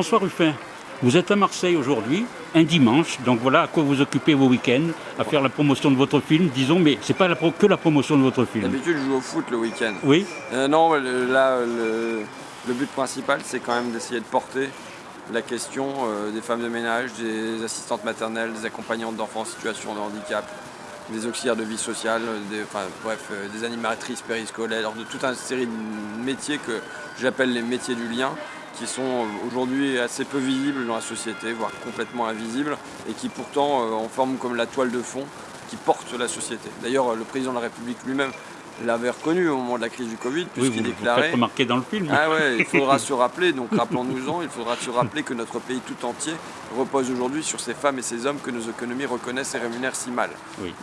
François Ruffin, vous êtes à Marseille aujourd'hui, un dimanche, donc voilà à quoi vous occupez vos week-ends, à faire la promotion de votre film, disons, mais c'est pas la que la promotion de votre film. D'habitude, je joue au foot le week-end. Oui euh, Non, là, le, but principal, c'est quand même d'essayer de porter la question euh, des femmes de ménage, des assistantes maternelles, des accompagnantes d'enfants en situation de handicap, des auxiliaires de vie sociale, des, enfin, bref, euh, des animatrices périscolaires, de toute une série de métiers que j'appelle les métiers du lien, qui sont aujourd'hui assez peu visibles dans la société, voire complètement invisibles, et qui pourtant euh, en forment comme la toile de fond qui porte la société. D'ailleurs, le président de la République lui-même l'avait reconnu au moment de la crise du Covid, puisqu'il oui, déclarait... Remarqué dans le film. Ah ouais, il faudra se rappeler, donc rappelons-nous-en, il faudra se rappeler que notre pays tout entier repose aujourd'hui sur ces femmes et ces hommes que nos économies reconnaissent et rémunèrent si mal.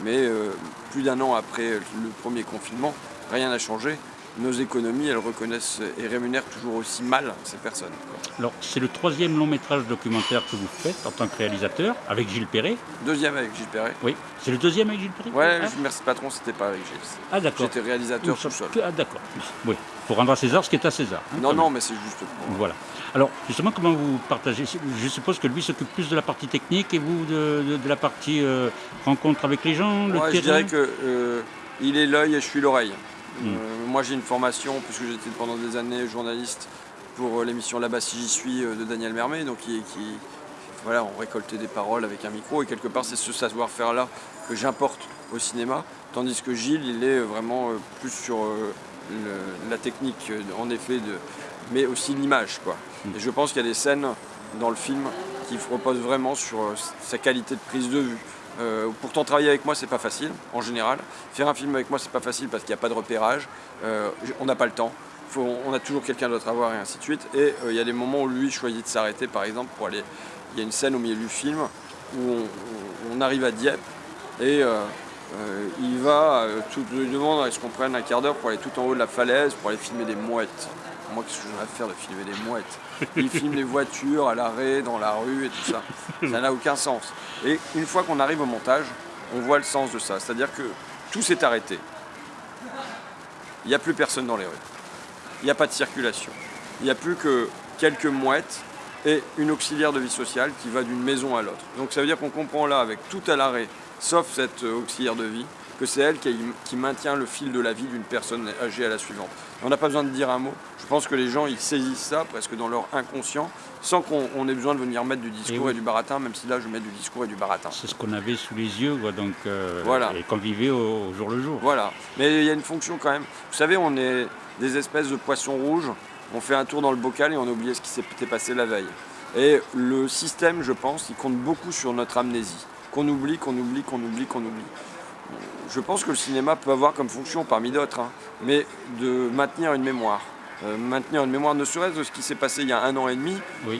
Mais euh, plus d'un an après le premier confinement, rien n'a changé nos économies, elles reconnaissent et rémunèrent toujours aussi mal ces personnes. Alors, c'est le troisième long métrage documentaire que vous faites en tant que réalisateur, avec Gilles Perret Deuxième avec Gilles Perret. Oui, c'est le deuxième avec Gilles Perret Ouais, ah. Merci Patron, c'était pas avec Gilles. Ah d'accord. J'étais réalisateur tout seul. Ah d'accord, oui. Pour rendre à César ce qui est à César. Hein, non, non, mais c'est juste Voilà. Alors, justement, comment vous partagez Je suppose que lui s'occupe plus de la partie technique et vous de, la partie euh, rencontre avec les gens, le ouais, Je dirais que euh, il est l'œil et je suis l'oreille. Mm. Euh, moi j'ai une formation, puisque j'étais pendant des années journaliste pour euh, l'émission Là-bas si j'y suis euh, de Daniel Mermet, donc qui, voilà, on récoltait des paroles avec un micro et quelque part c'est ce savoir-faire là que j'importe au cinéma, tandis que Gilles il est vraiment plus sur la technique en effet, de, mais aussi l'image. quoi. Mm. Et je pense qu'il y a des scènes dans le film qui reposent vraiment sur sa qualité de prise de vue, euh, pourtant, travailler avec moi, c'est pas facile, en général. Faire un film avec moi, c'est pas facile parce qu'il n'y a pas de repérage. Euh, on n'a pas le temps. on a toujours quelqu'un d'autre à voir et ainsi de suite. Et euh, il y a des moments où lui choisit de s'arrêter, par exemple, pour aller. Il y a une scène au milieu du film où on, arrive à Dieppe et il va, tout lui demande est-ce qu'on prenne un quart d'heure pour aller tout en haut de la falaise pour aller filmer des mouettes. Moi, qu'est-ce que j'aurais à faire de filmer des mouettes? Il filme les voitures à l'arrêt, dans la rue et tout ça. Ça n'a aucun sens. Et une fois qu'on arrive au montage, on voit le sens de ça. C'est-à-dire que tout s'est arrêté. Il n'y a plus personne dans les rues. Il n'y a pas de circulation. Il n'y a plus que quelques mouettes et une auxiliaire de vie sociale qui va d'une maison à l'autre. Donc ça veut dire qu'on comprend là, avec tout à l'arrêt, sauf cette auxiliaire de vie, que c'est elle qui, maintient le fil de la vie d'une personne âgée à la suivante. On n'a pas besoin de dire un mot. Je pense que les gens, ils saisissent ça presque dans leur inconscient, sans qu'on ait besoin de venir mettre du discours et, du baratin, même si là, je mets du discours et du baratin. C'est ce qu'on avait sous les yeux, donc, euh, voilà. et qu'on vivait au, jour le jour. Voilà. Mais il y a une fonction quand même. Vous savez, on est des espèces de poissons rouges. On fait un tour dans le bocal et on a oublié ce qui s'était passé la veille. Et le système, je pense, il compte beaucoup sur notre amnésie. Qu'on oublie, qu'on oublie, qu'on oublie, qu'on oublie je pense que le cinéma peut avoir comme fonction, parmi d'autres, hein, mais de maintenir une mémoire. Euh, maintenir une mémoire ne serait-ce de ce qui s'est passé il y a un an et demi.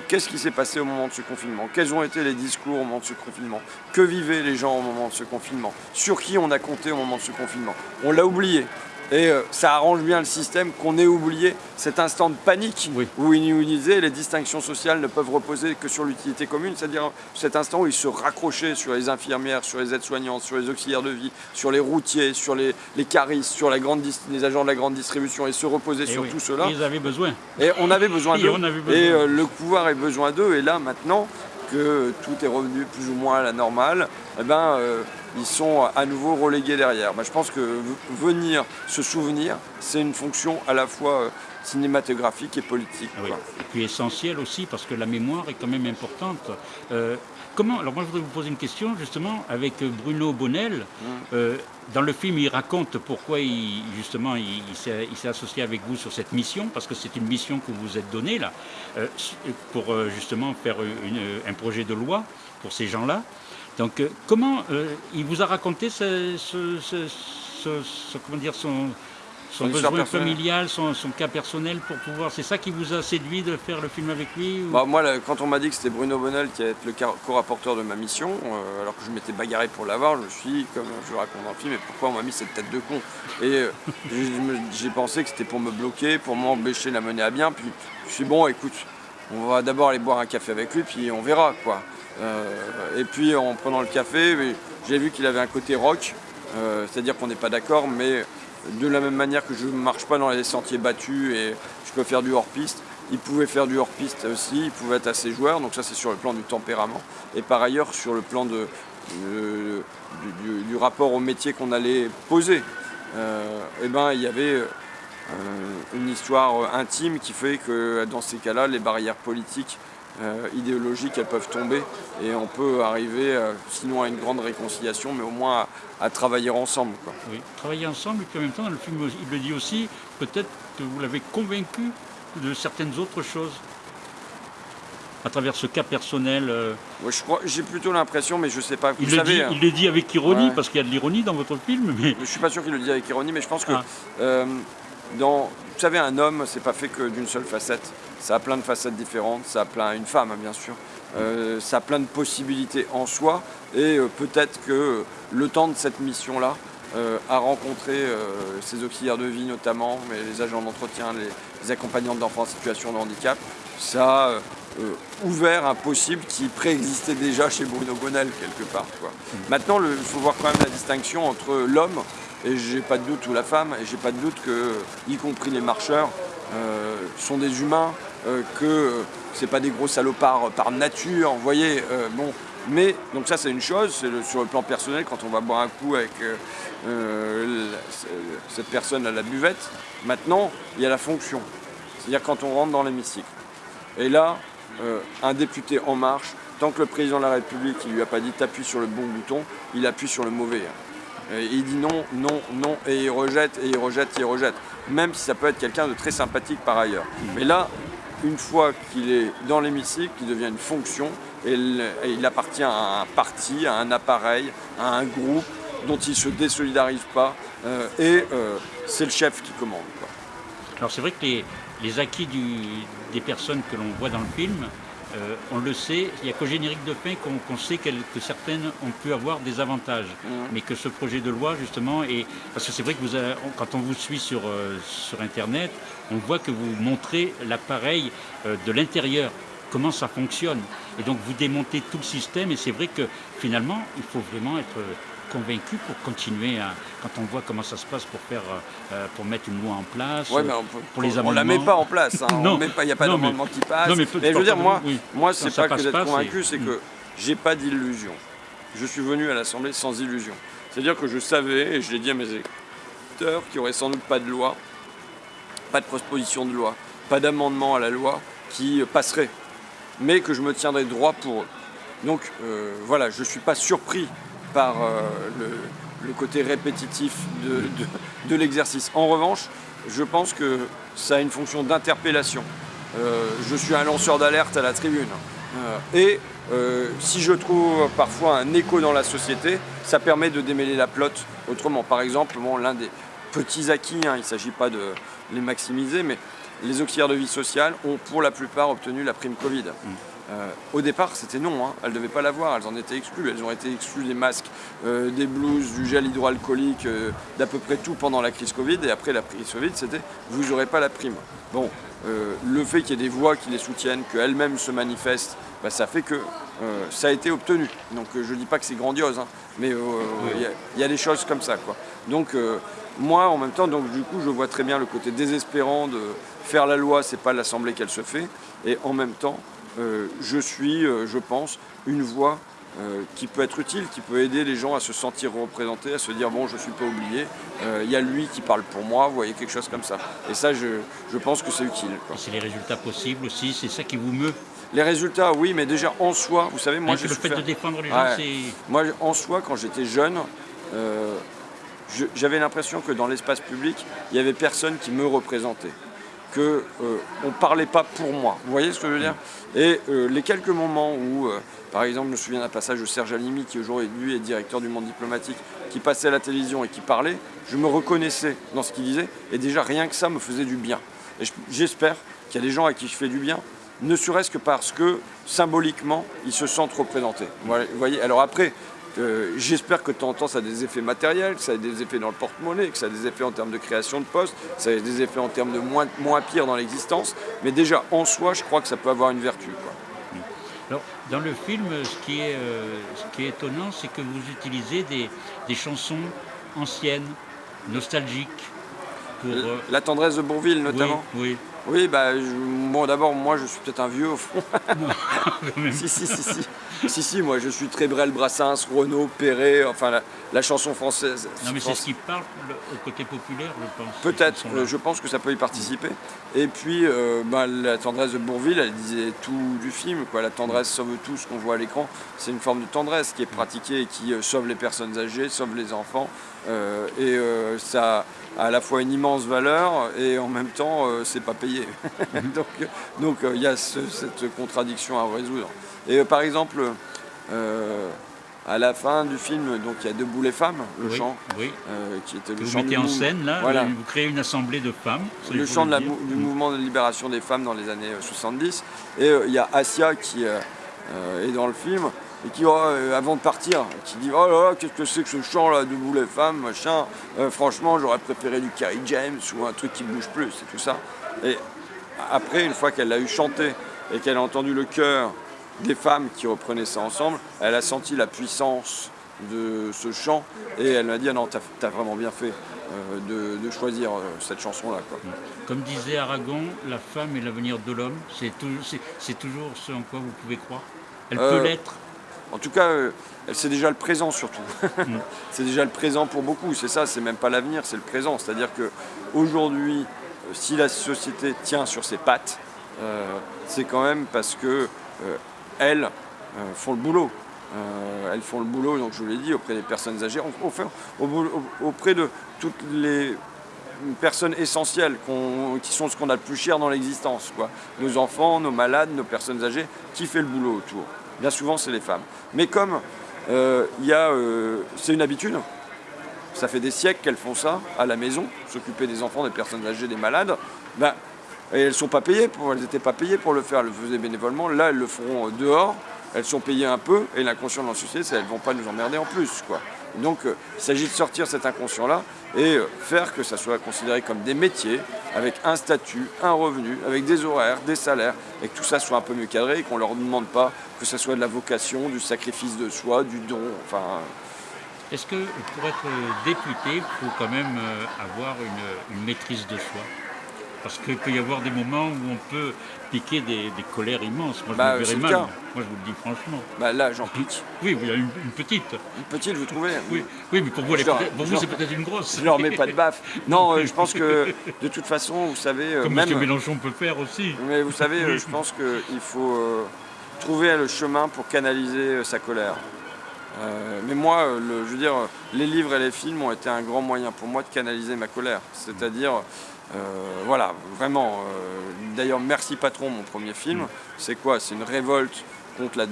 Qu'est-ce qui s'est passé au moment de ce confinement? Quels ont été les discours au moment de ce confinement? Que vivaient les gens au moment de ce confinement? Sur qui on a compté au moment de ce confinement? On l'a oublié. Et euh, ça arrange bien le système qu'on ait oublié cet instant de panique où il nous disait les distinctions sociales ne peuvent reposer que sur l'utilité commune, c'est-à-dire cet instant où il se raccrochait sur les infirmières, sur les aides-soignantes, sur les auxiliaires de vie, sur les routiers, sur les, les caristes, sur la grande les agents de la grande distribution et se reposer sur tout cela. ils avaient besoin. Et on avait besoin d'eux. Et, euh, le pouvoir avait besoin d'eux. Et là, maintenant que tout est revenu plus ou moins à la normale, eh ben, euh, ils sont à nouveau relégués derrière. je pense que venir se souvenir, c'est une fonction à la fois euh, cinématographique et politique. Et puis essentielle aussi, parce que la mémoire est quand même importante. Euh, comment Alors moi, je voudrais vous poser une question, justement, avec Bruno Bonnel. Euh, dans le film, il raconte pourquoi, il, justement, il, s'est associé avec vous sur cette mission, parce que c'est une mission que vous vous êtes donnée, là, pour justement faire un projet de loi pour ces gens-là. Donc, euh, comment euh, il vous a raconté ce, comment dire, son, son besoin familial, son, cas personnel pour pouvoir. C'est ça qui vous a séduit de faire le film avec lui bah, Moi, quand on m'a dit que c'était Bruno Bonnel qui allait être le co-rapporteur de ma mission, euh, alors que je m'étais bagarré pour l'avoir, je me suis dit, comme je le raconte dans le film, mais pourquoi on m'a mis cette tête de con? Et j'ai pensé que c'était pour me bloquer, pour m'empêcher de la mener à bien. Puis je suis bon, écoute, on va d'abord aller boire un café avec lui, puis on verra quoi. Euh, et puis en prenant le café, j'ai vu qu'il avait un côté rock, euh, c'est-à-dire qu'on n'est pas d'accord, mais de la même manière que je ne marche pas dans les sentiers battus et je peux faire du hors-piste, il pouvait faire du hors-piste aussi, il pouvait être assez joueur, donc ça c'est sur le plan du tempérament. Et par ailleurs, sur le plan du, rapport au métier qu'on allait poser, euh, eh ben, il y avait une histoire intime qui fait que dans ces cas-là, les barrières politiques euh, idéologiques, elles peuvent tomber et on peut arriver, sinon à une grande réconciliation, mais au moins à, travailler ensemble. Oui, travailler ensemble, et puis en même temps, dans le film, il le dit aussi, peut-être que vous l'avez convaincu de certaines autres choses à travers ce cas personnel euh. je crois, J'ai plutôt l'impression, mais je ne sais pas. il, le dit, hein. il, le dit, avec ironie, parce qu'il y a de l'ironie dans votre film. Mais... Je ne suis pas sûr qu'il le dit avec ironie, mais je pense que, ah. euh, dans, vous savez, un homme, c'est pas fait que d'une seule facette. Ça a plein de facettes différentes, ça a plein, une femme, hein, bien sûr. Euh, ça a plein de possibilités en soi, et peut-être que le temps de cette mission-là, a rencontré ses auxiliaires de vie notamment, mais les agents d'entretien, les, les accompagnants d'enfants en situation de handicap, ça a euh, ouvert un possible qui préexistait déjà chez Bruno Gonel quelque part. Maintenant, il faut voir quand même la distinction entre l'homme, et j'ai pas de doute, ou la femme, et j'ai pas de doute que, y compris les marcheurs, euh, sont des humains, euh, que c'est pas des gros salopards par nature, vous voyez, bon. Mais, donc ça c'est une chose, c'est sur le plan personnel, quand on va boire un coup avec cette personne à la buvette. Maintenant, il y a la fonction, c'est-à-dire quand on rentre dans l'hémicycle. Et là, euh, un député En Marche, tant que le président de la République ne lui a pas dit t'appuies sur le bon bouton, il appuie sur le mauvais. Et il dit non, non, non, et il rejette, et il rejette, et il rejette. Même si ça peut être quelqu'un de très sympathique par ailleurs. Mais là, une fois qu'il est dans l'hémicycle, il devient une fonction, et il appartient à un parti, à un appareil, à un groupe dont il ne se désolidarise pas, euh, et euh, c'est le chef qui commande. Alors c'est vrai que les, les acquis des personnes que l'on voit dans le film, euh, on le sait, il n'y a qu'au générique de fin qu'on sait que certaines ont pu avoir des avantages. Mmh. Mais que ce projet de loi, justement, et parce que c'est vrai que vous quand on vous suit sur, euh, sur Internet, on voit que vous montrez l'appareil euh, de l'intérieur, comment ça fonctionne. Et donc vous démontez tout le système, et c'est vrai que finalement, il faut vraiment être convaincu pour continuer à, quand on voit comment ça se passe pour faire, euh, euh, pour mettre une loi en place, ouais, mais on, pour les amendements. On la met pas en place, hein. il n'y a pas d'amendement qui passe. mais, je veux dire, moi, moi c'est pas que d'être convaincu, c'est que j'ai pas d'illusion. Je suis venu à l'Assemblée sans illusion. C'est-à-dire que je savais, et je l'ai dit à mes électeurs, qu'il n'y aurait sans doute pas de loi, pas de proposition de loi, pas d'amendement à la loi qui passerait, mais que je me tiendrais droit pour eux. Donc euh, voilà, je ne suis pas surpris par euh, le, côté répétitif de, l'exercice. En revanche, je pense que ça a une fonction d'interpellation. Euh, je suis un lanceur d'alerte à la tribune. Euh, et si je trouve parfois un écho dans la société, ça permet de démêler la plotte autrement. Par exemple, l'un des petits acquis, hein, il ne s'agit pas de les maximiser, mais les auxiliaires de vie sociale ont pour la plupart obtenu la prime Covid. Mmh. Euh, au départ, c'était non, hein. elles ne devaient pas l'avoir, elles en étaient exclues. Elles ont été exclues des masques, euh, des blouses, du gel hydroalcoolique, euh, d'à peu près tout pendant la crise Covid. Et après la crise Covid, c'était vous n'aurez pas la prime. Bon, le fait qu'il y ait des voix qui les soutiennent, qu'elles-mêmes se manifestent, bah, ça fait que ça a été obtenu. Donc je ne dis pas que c'est grandiose, hein, mais il y, a des choses comme ça. Quoi. Donc moi, en même temps, donc, du coup, je vois très bien le côté désespérant de faire la loi, c'est pas l'Assemblée qu'elle se fait. Et en même temps, je suis, euh, je pense, une voix euh, qui peut être utile, qui peut aider les gens à se sentir représentés, à se dire bon je ne suis pas oublié, il y a lui qui parle pour moi, vous voyez quelque chose comme ça. Et ça je, pense que c'est utile. C'est les résultats possibles aussi, c'est ça qui vous meut Les résultats oui, mais déjà en soi, vous savez, moi je... Le fait de défendre les gens, c'est... Moi en soi, quand j'étais jeune, j'avais l'impression que dans l'espace public, il n'y avait personne qui me représentait qu'on euh, ne parlait pas pour moi. Vous voyez ce que je veux dire Et euh, les quelques moments où, euh, par exemple, je me souviens d'un passage de Serge Alimi, qui aujourd'hui lui est directeur du monde diplomatique, qui passait à la télévision et qui parlait, je me reconnaissais dans ce qu'il disait, et déjà rien que ça me faisait du bien. Et j'espère qu'il y a des gens à qui je fais du bien, ne serait-ce que parce que symboliquement, ils se sentent représentés. Vous voyez Alors après, euh, j'espère que de temps en temps ça a des effets matériels, que ça a des effets dans le porte-monnaie, que ça a des effets en termes de création de postes, que ça a des effets en termes de moins, moins pire dans l'existence. Mais déjà en soi, je crois que ça peut avoir une vertu. Alors, dans le film, ce qui est, euh, ce qui est étonnant, c'est que vous utilisez des, chansons anciennes, nostalgiques. Pour, euh, La tendresse de Bourville notamment Oui. Oui, bah, bon, d'abord, moi, je suis peut-être un vieux au fond. Non, si, si, si, si. Si, si, moi, je suis très Brel, Brassens, Renaud, Perret, enfin, la, la chanson française. Non, mais c'est ce qui parle le- au côté populaire, je pense. Peut-être, euh, je pense que ça peut y participer. Et puis, euh, bah, la tendresse de Bourville, elle disait tout du film. Quoi. La tendresse sauve tout ce qu'on voit à l'écran. C'est une forme de tendresse qui est pratiquée et qui euh, sauve les personnes âgées, sauve les enfants. Euh, et euh, ça a à la fois une immense valeur et en même temps, euh, c'est pas payé. donc donc, il y a ce- cette contradiction à résoudre. Et par exemple, à la fin du film, donc il y a Debout les femmes, le oui, chant, Oui. euh, qui était le vous chant mettez du en scène, là, Voilà. vous créez une assemblée de femmes. le chant de la du mouvement de libération des femmes dans les années euh, 70. Et euh, il y a Asia qui euh, est dans le film et qui, euh, avant de partir, qui dit Oh là là, qu'est-ce que c'est que ce chant là, debout les femmes, machin. Euh, franchement, j'aurais préféré du Carrie James ou un truc qui bouge plus, et tout ça. Et après, une fois qu'elle l'a eu chanté et qu'elle a entendu le chœur des femmes qui reprenaient ça ensemble, elle a senti la puissance de ce chant et elle m'a dit ah non, t'as as vraiment bien fait euh, de, de choisir euh, cette chanson-là. quoi. Comme disait Aragon, la femme est l'avenir de l'homme. C'est tou- c'est- c'est toujours ce en quoi vous pouvez croire. Elle Euh, peut l'être. En tout cas, euh, c'est déjà le présent surtout. c'est déjà le présent pour beaucoup. C'est ça, c'est même pas l'avenir, c'est le présent. C'est-à-dire que aujourd'hui, euh, si la société tient sur ses pattes, euh, c'est quand même parce que euh, elles euh, font le boulot. Elles font le boulot, donc je vous l'ai dit, auprès des personnes âgées, au- au- au- au- auprès de toutes les personnes essentielles qui sont ce qu'on a le plus cher dans l'existence. Nos enfants, nos malades, nos personnes âgées, qui fait le boulot autour Bien souvent, c'est les femmes. Mais comme euh, euh, c'est une habitude, ça fait des siècles qu'elles font ça à la maison, s'occuper des enfants, des personnes âgées, des malades, ben, et elles sont pas payées pour, elles n'étaient pas payées pour le faire, elles le faisaient bénévolement. Là, elles le feront euh, dehors, elles sont payées un peu, et l'inconscient de la société, c'est qu'elles ne vont pas nous emmerder en plus. Quoi. Donc, il s'agit de sortir cet inconscient-là et euh, faire que ça soit considéré comme des métiers, avec un statut, un revenu, avec des horaires, des salaires, et que tout ça soit un peu mieux cadré, et qu'on ne leur demande pas que ce soit de la vocation, du sacrifice de soi, du don, enfin... Est-ce que pour être député, il faut quand même euh, avoir une maîtrise de soi? Parce qu'il peut y avoir des moments où on peut piquer des, des colères immenses. Moi, je Bah, me verrais le mal. Moi, je vous le dis franchement. Bah là, j'en pique. Oui, vous avez une, une petite. Une petite, vous trouvez? Oui, oui mais pour vous, pour vous c'est peut-être une grosse. Je leur mets pas de baffe. Non, euh, je pense que de toute façon, vous savez, euh, Comme même. M. Mélenchon peut faire aussi. Mais vous savez, euh, je pense qu'il faut euh, trouver le chemin pour canaliser sa colère. Euh, mais moi, le- je veux dire, les livres et les films ont été un grand moyen pour moi de canaliser ma colère. C'est-à-dire, voilà, vraiment. euh, D'ailleurs, Merci Patron, mon premier film, c'est quoi? C'est une révolte contre la,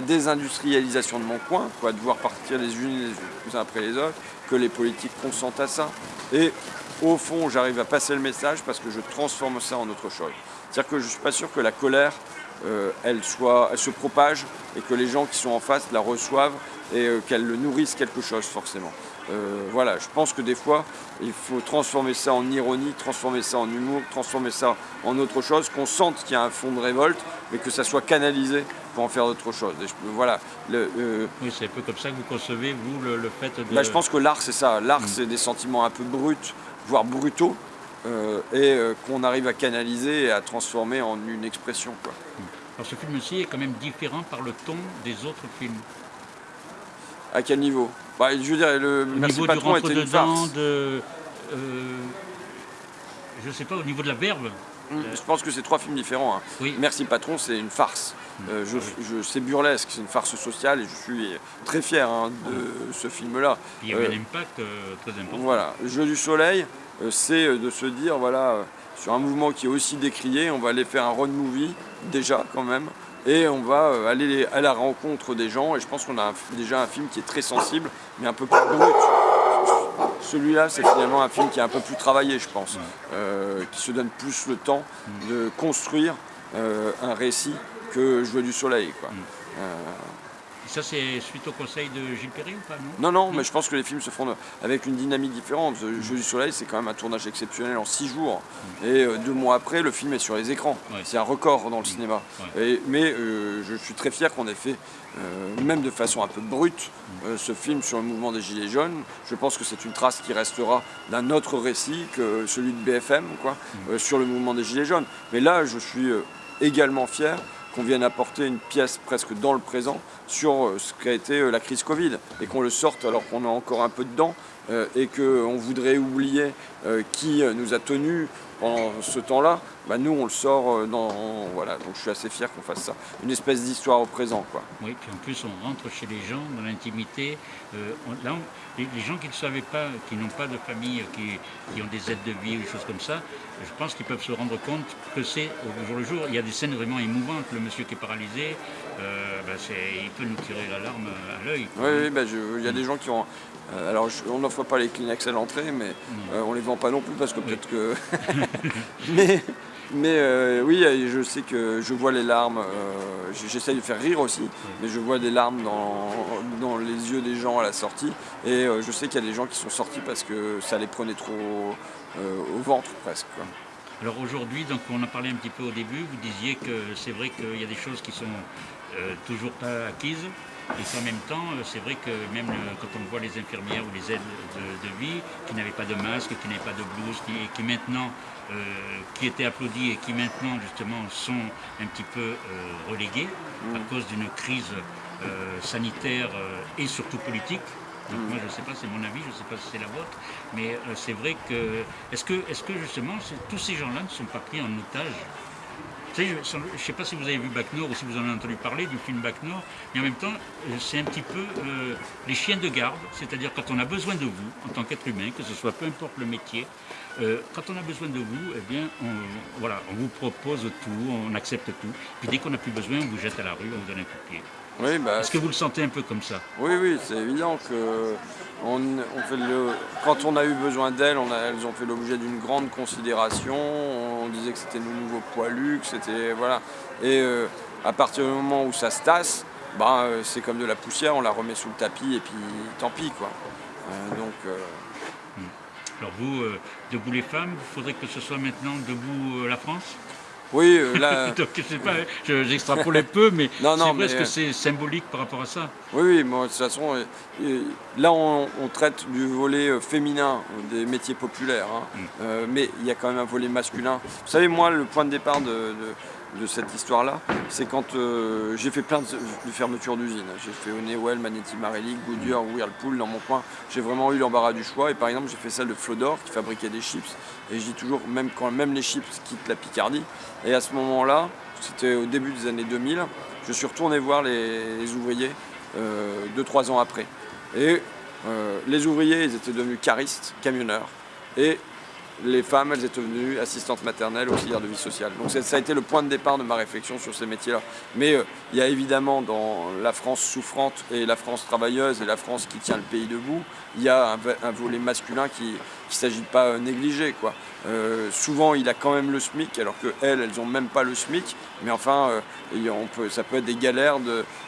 désindustrialisation de mon coin, quoi, de voir partir les unes les uns après les autres, que les politiques consentent à ça. Et au fond, j'arrive à passer le message parce que je transforme ça en autre chose. C'est-à-dire que je ne suis pas sûr que la colère, euh, elle, soit, elle se propage et que les gens qui sont en face la reçoivent et euh, qu'elle nourrisse quelque chose forcément. Euh, voilà, je pense que des fois, il faut transformer ça en ironie, transformer ça en humour, transformer ça en autre chose, qu'on sente qu'il y a un fond de révolte, mais que ça soit canalisé pour en faire autre chose. Et je- voilà, le, euh, Oui, c'est un peu comme ça que vous concevez, vous, le, le fait de. bah, je pense que l'art, c'est ça. L'art, c'est des sentiments un peu bruts, voire brutaux, euh, et qu'on arrive à canaliser et à transformer en une expression. Quoi. Alors, ce film-ci est quand même différent par le ton des autres films. À quel niveau? Bah, Je veux dire, le Au Merci Patron était une farce. de. euh, je sais pas, au niveau de la verve. Mm, Je pense que c'est trois films différents. hein. Oui. Merci Patron, c'est une farce. Euh, je, je- c'est burlesque, c'est une farce sociale et je suis très fier hein, de ce film-là. Il y avait Euh, un impact euh, très important. Voilà, jeu du soleil, euh, c'est euh, de se dire, voilà, euh, sur un mouvement qui est aussi décrié, on va aller faire un road movie, déjà quand même, et on va euh, aller à la rencontre des gens, et je pense qu'on a un- déjà un film qui est très sensible, mais un peu plus brut. Celui-là, c'est finalement un film qui est un peu plus travaillé, je pense, euh, qui se donne plus le temps de construire euh, un récit que Jeu du soleil. Quoi. Euh, ça, c'est suite au conseil de Gilles Perry ou pas Non, non, mais je pense que les films se font avec une dynamique différente. Jeu du Soleil, c'est quand même un tournage exceptionnel en six jours. Mm. Et euh, deux mois après, le film est sur les écrans. C'est un record dans le mm. cinéma. mais euh, je suis très fier qu'on ait fait, euh, même de façon un peu brute, mm. ce film sur le mouvement des Gilets jaunes. Je pense que c'est une trace qui restera d'un autre récit que celui de BFM, quoi, sur le mouvement des Gilets jaunes. Mais là, je suis également fier qu'on vienne apporter une pièce presque dans le présent sur euh, ce qu'a été euh, la crise Covid et qu'on le sorte alors qu'on a encore un peu dedans euh, et qu'on voudrait oublier qui nous a tenus pendant ce temps-là, bah nous on le sort dans... Voilà, donc je suis assez fier qu'on fasse ça. Une espèce d'histoire au présent. Quoi. Oui, puis en plus on rentre chez les gens dans l'intimité. là, les, gens qui ne savaient pas, qui n'ont pas de famille, qui, qui, ont des aides de vie ou des choses comme ça, je pense qu'ils peuvent se rendre compte que c'est au jour le jour. Il y a des scènes vraiment émouvantes. Le monsieur qui est paralysé, euh, bah, il peut nous tirer l'alarme à l'œil. Oui, oui bah, il y a des gens qui ont. Euh, alors, on n'offre pas les Kleenex à l'entrée, mais euh, on ne les vend pas non plus parce que peut-être que. mais mais euh, oui, je sais que je vois les larmes, euh, j'essaye de faire rire aussi, mais je vois des larmes dans, les yeux des gens à la sortie. Et euh, je sais qu'il y a des gens qui sont sortis parce que ça les prenait trop au ventre presque. Alors aujourd'hui, donc on a parlé un petit peu au début, vous disiez que c'est vrai qu'il y a des choses qui sont toujours pas acquises, et qu'en même temps, c'est vrai que même quand on voit les infirmières ou les aides de, vie qui n'avaient pas de masque, qui n'avaient pas de blouse, qui, qui maintenant euh, qui étaient applaudis et qui maintenant justement sont un petit peu euh, relégués à mm. cause d'une crise euh, sanitaire et surtout politique. Donc mm. moi je ne sais pas, c'est mon avis, je ne sais pas si c'est la vôtre, mais c'est vrai que est-ce que, est -ce que justement tous ces gens-là ne sont pas pris en otage je ne sais pas si vous avez vu Bac Nord ou si vous en avez entendu parler du film Bac Nord, mais en même temps, c'est un petit peu les chiens de garde, c'est-à-dire quand on a besoin de vous en tant qu'être humain, que ce soit peu importe le métier, euh, quand on a besoin de vous, eh bien, voilà, on vous propose tout, on accepte tout. Puis dès qu'on n'a plus besoin, on vous jette à la rue, on vous donne un coup de pied. Oui, bah, Est-ce que vous le sentez un peu comme ça? Oui, oui, c'est évident que on, fait le, quand on a eu besoin d'elles, elles ont fait l'objet d'une grande considération. On disait que c'était nos nouveaux poilus, que c'était voilà. Et euh, à partir du moment où ça se tasse, bah, euh, c'est comme de la poussière, on la remet sous le tapis et puis tant pis quoi. donc alors vous, euh, Debout les femmes, il faudrait que ce soit maintenant Debout euh, la France? Oui, euh, là. je sais pas, hein, j'extrapole un peu, mais c'est vrai que c'est symbolique par rapport à ça. Oui, oui, moi, de toute façon, là, on, traite du volet féminin des métiers populaires, hein. mm. mais il y a quand même un volet masculin. Vous savez, moi, le point de départ de de cette histoire-là, c'est quand euh, j'ai fait plein de, fermetures d'usines. J'ai fait Honeywell, Magneti Marelli, Goodyear, Whirlpool dans mon coin. J'ai vraiment eu l'embarras du choix. Et par exemple, j'ai fait celle de Flodor qui fabriquait des chips. Et je dis toujours, même quand même les chips quittent la Picardie. Et à ce moment-là, c'était au début des années 2000, je suis retourné voir les, ouvriers 2-3 euh, ans après. Et euh, les ouvriers, ils étaient devenus caristes, camionneurs. Et les femmes, elles étaient devenues assistantes maternelles, auxiliaires de vie sociale. Donc ça a été le point de départ de ma réflexion sur ces métiers-là. Mais euh, il y a évidemment dans la France souffrante et la France travailleuse et la France qui tient le pays debout, il y a un, volet masculin qui ne s'agit de pas euh, négliger. Quoi. Euh, souvent, il a quand même le SMIC, alors qu'elles, elles n'ont même pas le SMIC. Mais enfin, on peut, ça peut être des galères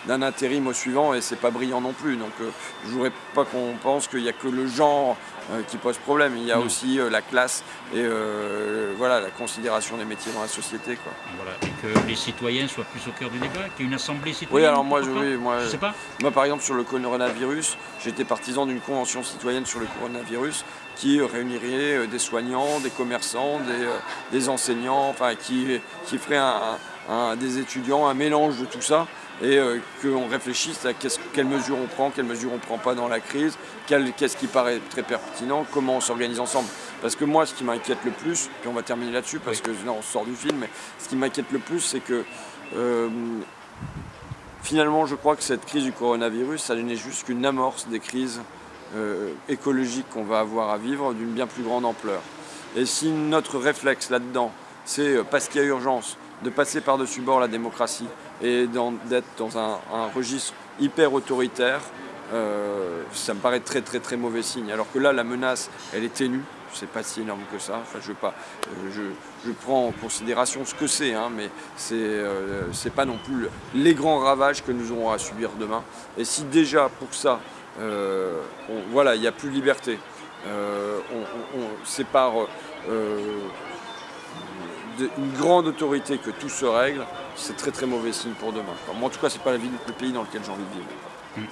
d'un intérim au suivant et c'est pas brillant non plus. Donc je ne voudrais pas qu'on pense qu'il n'y a que le genre euh, qui pose problème. Il y a aussi euh, la classe et euh, voilà, la considération des métiers dans la société. Quoi. Voilà, et que les citoyens soient plus au cœur du débat, qu'il y ait une assemblée citoyenne. Oui, alors moi, je, oui, moi, je sais pas. Moi, par exemple, sur le coronavirus, j'étais partisan d'une convention citoyenne sur le coronavirus qui réunirait des soignants, des commerçants, des, enseignants, enfin, qui, qui ferait un, des étudiants, un mélange de tout ça et euh, qu'on réfléchisse à quelles mesures on prend, quelles mesures on ne prend pas dans la crise, qu'est-ce qui paraît très pertinent, comment on s'organise ensemble. Parce que moi, ce qui m'inquiète le plus, puis on va terminer là-dessus parce que on sort du film, mais ce qui m'inquiète le plus, c'est que euh, finalement, je crois que cette crise du coronavirus, ça n'est juste qu'une amorce des crises euh, écologiques qu'on va avoir à vivre d'une bien plus grande ampleur. Et si notre réflexe là-dedans, c'est parce qu'il y a urgence, de passer par-dessus bord la démocratie, et d'être dans un, registre hyper autoritaire, euh, ça me paraît très très très mauvais signe. Alors que là, la menace, elle est ténue, c'est pas si énorme que ça. Enfin, je, pas, euh, je, prends en considération ce que c'est, hein, mais c'est euh, pas non plus les grands ravages que nous aurons à subir demain. Et si déjà pour ça, voilà, il n'y a plus de liberté, c'est par une grande autorité que tout se règle, c'est très très mauvais signe pour demain. moi, en tout cas, c'est pas la vie, le pays dans lequel j'ai envie de vivre. Mmh.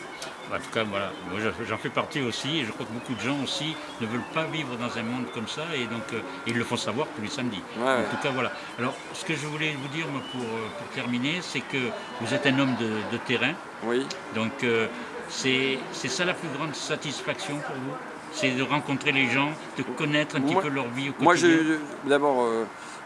En tout cas, voilà, moi j'en fais partie aussi, et je crois que beaucoup de gens aussi ne veulent pas vivre dans un monde comme ça, et donc euh, ils le font savoir tous les samedis. en tout cas, voilà. Alors, ce que je voulais vous dire pour, euh, pour terminer, c'est que vous êtes un homme de, terrain. Oui. Donc, euh, c'est ça la plus grande satisfaction pour vous? C'est de rencontrer les gens, de connaître un petit peu leur vie au quotidien? Moi, d'abord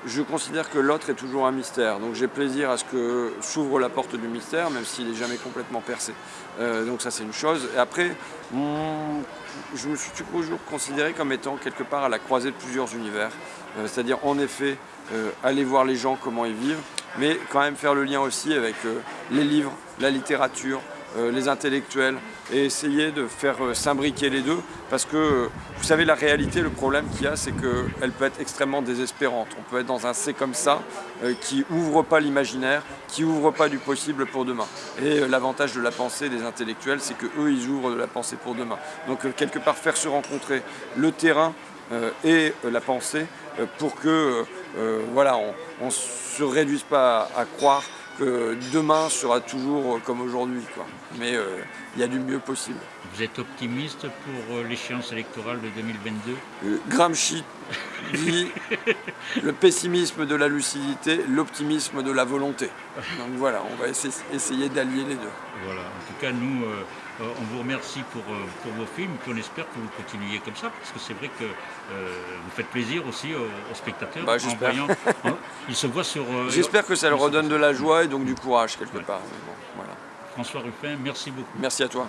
je considère que l'autre est toujours un mystère. Donc j'ai plaisir à ce que s'ouvre la porte du mystère, même s'il n'est jamais complètement percé. Euh, donc ça c'est une chose. Et après, je me suis toujours considéré comme étant quelque part à la croisée de plusieurs univers. Euh, c'est-à-dire en effet, euh, aller voir les gens, comment ils vivent, mais quand même faire le lien aussi avec les livres, la littérature, euh, les intellectuels et essayer de faire euh, s'imbriquer les deux parce que vous savez la réalité, le problème qu'il y a c'est qu'elle peut être extrêmement désespérante. On peut être dans un C comme ça euh, qui ouvre pas l'imaginaire, qui ouvre pas du possible pour demain. Et l'avantage de la pensée des intellectuels c'est que eux ils ouvrent de la pensée pour demain. Donc quelque part faire se rencontrer le terrain et la pensée pour que voilà, on ne se réduise pas à croire demain sera toujours euh, comme aujourd'hui. Mais euh, il y a du mieux possible. Vous êtes optimiste pour euh, l'échéance électorale de 2022 Gramsci dit le pessimisme de la lucidité, l'optimisme de la volonté. Donc voilà, on va essayer d'allier les deux. Voilà, en tout cas, nous, on vous remercie pour, pour vos films, et on espère que vous continuiez comme ça, parce que c'est vrai que vous faites plaisir aussi aux, spectateurs. Bah, en voyant, ils se voient sur... J'espère que ça leur redonne de la joie et donc du courage quelque part. François Ruffin, merci beaucoup. Merci à toi.